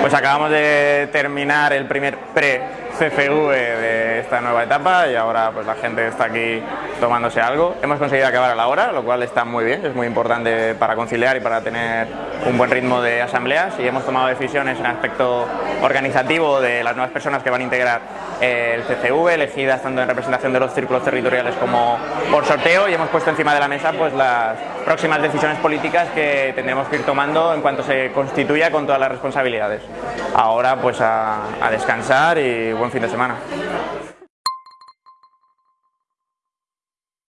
Pues acabamos de terminar el primer pre-CFV de esta nueva etapa y ahora pues la gente está aquí tomándose algo. Hemos conseguido acabar a la hora, lo cual está muy bien, es muy importante para conciliar y para tener un buen ritmo de asambleas y hemos tomado decisiones en aspecto organizativo de las nuevas personas que van a integrar el CCV, elegidas tanto en representación de los círculos territoriales como por sorteo y hemos puesto encima de la mesa pues las próximas decisiones políticas que tendremos que ir tomando en cuanto se constituya con todas las responsabilidades. Ahora pues a, a descansar y buen fin de semana.